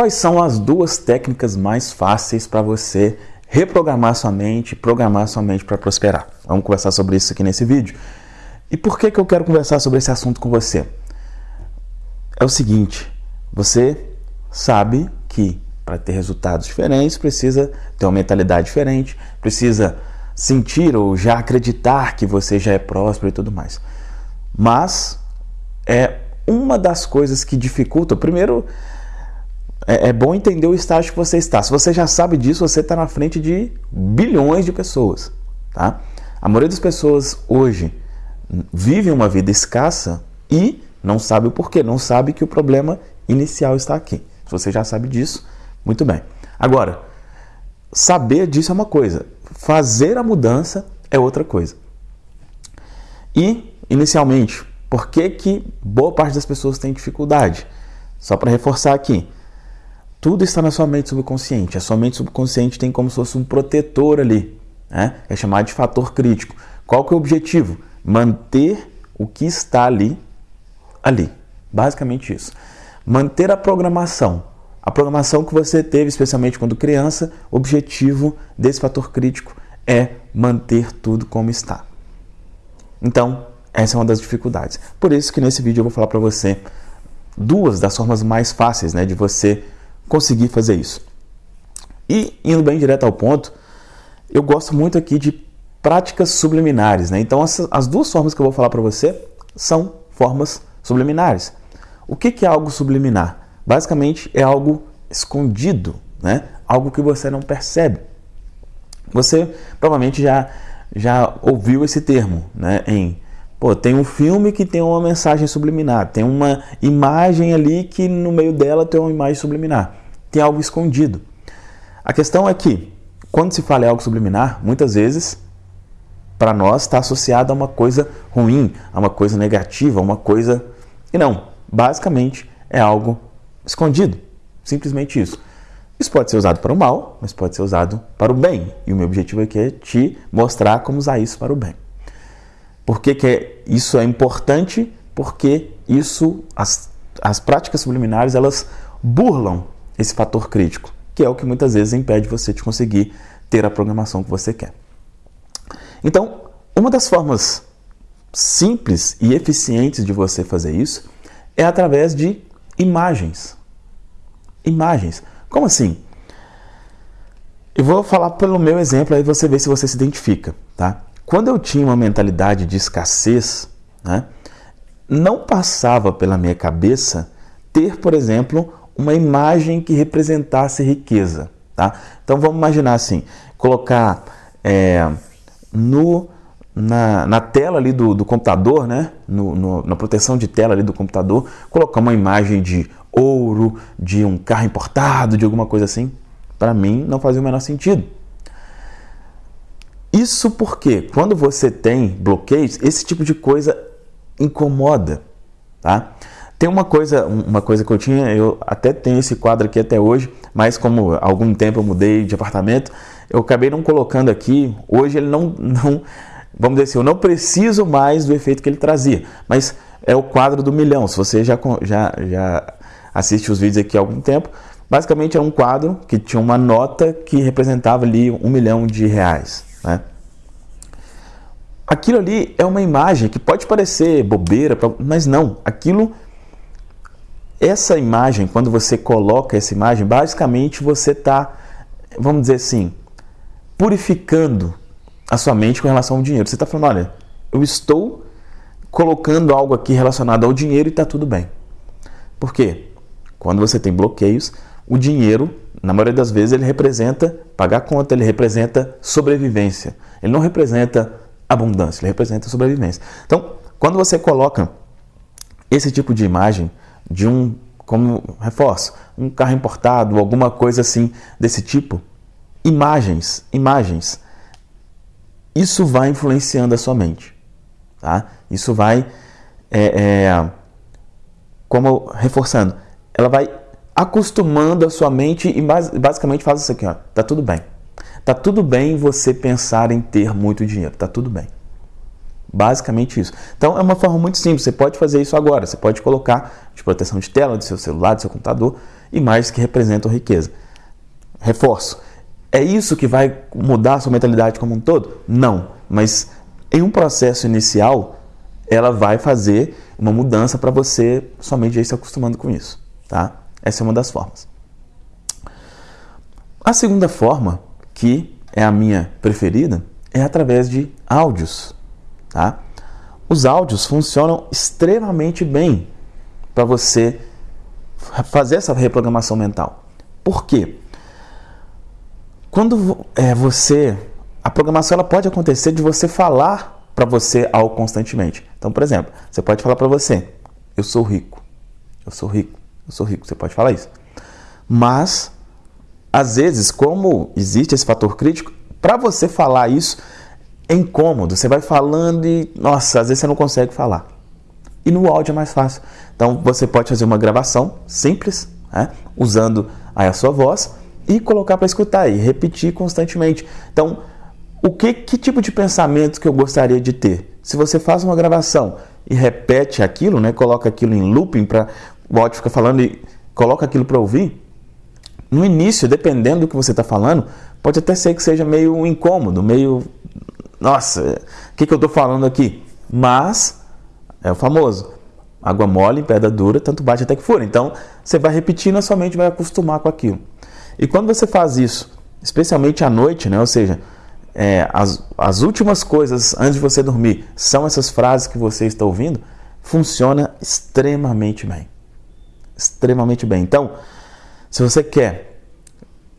Quais são as duas técnicas mais fáceis para você reprogramar sua mente, programar sua mente para prosperar? Vamos conversar sobre isso aqui nesse vídeo. E por que, que eu quero conversar sobre esse assunto com você? É o seguinte, você sabe que para ter resultados diferentes precisa ter uma mentalidade diferente, precisa sentir ou já acreditar que você já é próspero e tudo mais. Mas é uma das coisas que dificulta. Primeiro, é, é bom entender o estágio que você está. Se você já sabe disso, você está na frente de bilhões de pessoas. Tá? A maioria das pessoas hoje vive uma vida escassa e não sabe o porquê, não sabe que o problema inicial está aqui. Se você já sabe disso, muito bem. Agora, saber disso é uma coisa, fazer a mudança é outra coisa. E, inicialmente, por que, que boa parte das pessoas tem dificuldade? Só para reforçar aqui, tudo está na sua mente subconsciente. A sua mente subconsciente tem como se fosse um protetor ali. Né? É chamado de fator crítico. Qual que é o objetivo? Manter o que está ali, ali. Basicamente isso. Manter a programação. A programação que você teve, especialmente quando criança, o objetivo desse fator crítico é manter tudo como está. Então, essa é uma das dificuldades. Por isso que nesse vídeo eu vou falar para você duas das formas mais fáceis né, de você conseguir fazer isso. E indo bem direto ao ponto, eu gosto muito aqui de práticas subliminares. Né? Então, as, as duas formas que eu vou falar para você são formas subliminares. O que, que é algo subliminar? Basicamente, é algo escondido, né? algo que você não percebe. Você provavelmente já, já ouviu esse termo né? em Pô, tem um filme que tem uma mensagem subliminar, tem uma imagem ali que no meio dela tem uma imagem subliminar tem algo escondido. A questão é que, quando se fala em algo subliminar, muitas vezes, para nós, está associado a uma coisa ruim, a uma coisa negativa, a uma coisa. E não, basicamente é algo escondido. Simplesmente isso. Isso pode ser usado para o mal, mas pode ser usado para o bem. E o meu objetivo aqui é te mostrar como usar isso para o bem. Por que, que é, isso é importante? Porque isso, as, as práticas subliminares, elas burlam esse fator crítico, que é o que muitas vezes impede você de conseguir ter a programação que você quer. Então, uma das formas simples e eficientes de você fazer isso é através de imagens. Imagens. Como assim? Eu vou falar pelo meu exemplo aí você vê se você se identifica, tá? Quando eu tinha uma mentalidade de escassez, né, não passava pela minha cabeça ter, por exemplo, uma imagem que representasse riqueza. Tá? Então vamos imaginar assim, colocar é, no, na, na, tela ali do, do computador, né? No, no, na proteção de tela ali do computador, colocar uma imagem de ouro, de um carro importado, de alguma coisa assim. Para mim não fazia o menor sentido. Isso porque quando você tem bloqueios, esse tipo de coisa incomoda, tá? Tem uma coisa, uma coisa que eu tinha, eu até tenho esse quadro aqui até hoje, mas como há algum tempo eu mudei de apartamento, eu acabei não colocando aqui. Hoje ele não, não vamos dizer assim, eu não preciso mais do efeito que ele trazia, mas é o quadro do milhão. Se você já, já, já assiste os vídeos aqui há algum tempo, basicamente é um quadro que tinha uma nota que representava ali um milhão de reais. Né? Aquilo ali é uma imagem que pode parecer bobeira, mas não. Aquilo essa imagem, quando você coloca essa imagem, basicamente você está, vamos dizer assim, purificando a sua mente com relação ao dinheiro. Você está falando, olha, eu estou colocando algo aqui relacionado ao dinheiro e está tudo bem. Por quê? Quando você tem bloqueios, o dinheiro, na maioria das vezes, ele representa pagar conta, ele representa sobrevivência. Ele não representa abundância, ele representa sobrevivência. Então, quando você coloca esse tipo de imagem, de um, como reforço, um carro importado, alguma coisa assim desse tipo, imagens, imagens, isso vai influenciando a sua mente, tá? Isso vai, é, é, como reforçando, ela vai acostumando a sua mente e basicamente faz isso aqui, ó, tá tudo bem. Tá tudo bem você pensar em ter muito dinheiro, tá tudo bem. Basicamente isso. Então é uma forma muito simples, você pode fazer isso agora. Você pode colocar de proteção de tela do seu celular, do seu computador imagens que representam riqueza. Reforço. É isso que vai mudar a sua mentalidade como um todo? Não, mas em um processo inicial, ela vai fazer uma mudança para você somente ir se acostumando com isso, tá? Essa é uma das formas. A segunda forma, que é a minha preferida, é através de áudios, tá? Os áudios funcionam extremamente bem para você fazer essa reprogramação mental. Por quê? Quando é, você. A programação ela pode acontecer de você falar para você algo constantemente. Então, por exemplo, você pode falar para você: Eu sou rico. Eu sou rico. Eu sou rico. Você pode falar isso. Mas, às vezes, como existe esse fator crítico, para você falar isso é incômodo. Você vai falando e, nossa, às vezes você não consegue falar. E no áudio é mais fácil. Então, você pode fazer uma gravação simples, né, usando aí a sua voz e colocar para escutar e repetir constantemente. Então, o que, que tipo de pensamento que eu gostaria de ter? Se você faz uma gravação e repete aquilo, né, coloca aquilo em looping para o áudio ficar falando e coloca aquilo para ouvir, no início, dependendo do que você está falando, pode até ser que seja meio incômodo, meio. Nossa, o que, que eu estou falando aqui? Mas é o famoso. Água mole pedra dura, tanto bate até que fura. Então, você vai repetindo, a sua mente vai acostumar com aquilo. E quando você faz isso, especialmente à noite, né? ou seja, é, as, as últimas coisas antes de você dormir são essas frases que você está ouvindo, funciona extremamente bem. Extremamente bem. Então, se você quer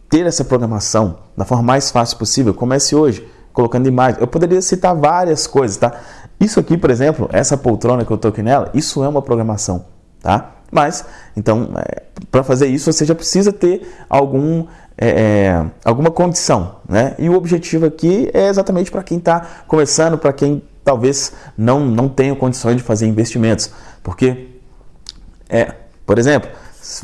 ter essa programação da forma mais fácil possível, comece hoje colocando imagens. Eu poderia citar várias coisas, tá? Isso aqui, por exemplo, essa poltrona que eu estou aqui nela, isso é uma programação, tá? Mas, então, é, para fazer isso, você já precisa ter algum, é, é, alguma condição. Né? E o objetivo aqui é exatamente para quem está começando, para quem talvez não, não tenha condições de fazer investimentos. Porque, é, por exemplo,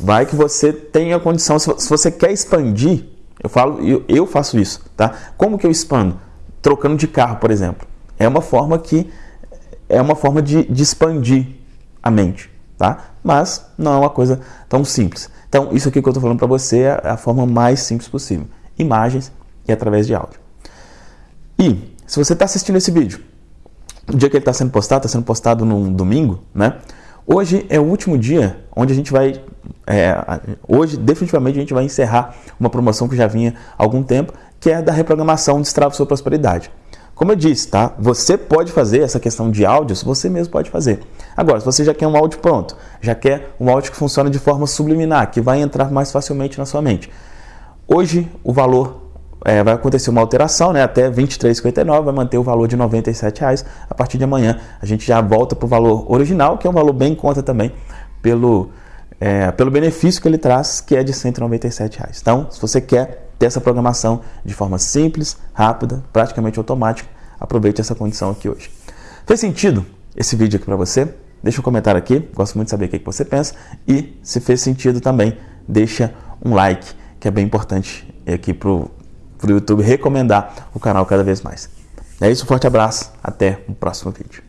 vai que você tenha condição, se, se você quer expandir, eu falo, eu, eu faço isso, tá? Como que eu expando? Trocando de carro, por exemplo. É uma forma que é uma forma de, de expandir a mente tá? Mas não é uma coisa tão simples. Então, isso aqui que eu estou falando para você é a forma mais simples possível. Imagens e através de áudio. E, se você está assistindo esse vídeo, o dia que ele está sendo postado, está sendo postado num domingo, né? Hoje é o último dia onde a gente vai. É, hoje, definitivamente, a gente vai encerrar uma promoção que já vinha há algum tempo, que é da reprogramação Destrava Sua Prosperidade. Como eu disse, tá? Você pode fazer essa questão de áudios, você mesmo pode fazer. Agora, se você já quer um áudio pronto, já quer um áudio que funciona de forma subliminar, que vai entrar mais facilmente na sua mente. Hoje, o valor é, vai acontecer uma alteração, né? Até R$ 23,59 vai manter o valor de R$ 97,00. A partir de amanhã, a gente já volta para o valor original, que é um valor bem em conta também pelo, é, pelo benefício que ele traz, que é de R$ 197,00. Então, se você quer ter essa programação de forma simples, rápida, praticamente automática. Aproveite essa condição aqui hoje. Fez sentido esse vídeo aqui para você? Deixa um comentário aqui, gosto muito de saber o que você pensa. E se fez sentido também, deixa um like, que é bem importante aqui para o YouTube recomendar o canal cada vez mais. É isso, forte abraço, até o próximo vídeo.